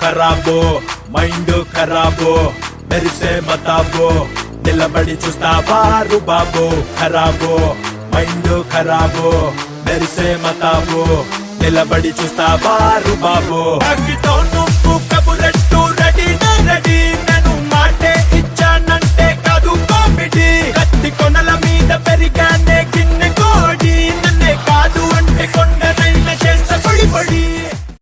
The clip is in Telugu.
ఖరాబో మైండ్ ఖరాబో మెరిసే మతాబో నిలబడి చూస్తావా బాబు ఖరాబో మైండ్ ఖరాబో మెరిసే మతాబో నిలబడి చూస్తావా బాబు.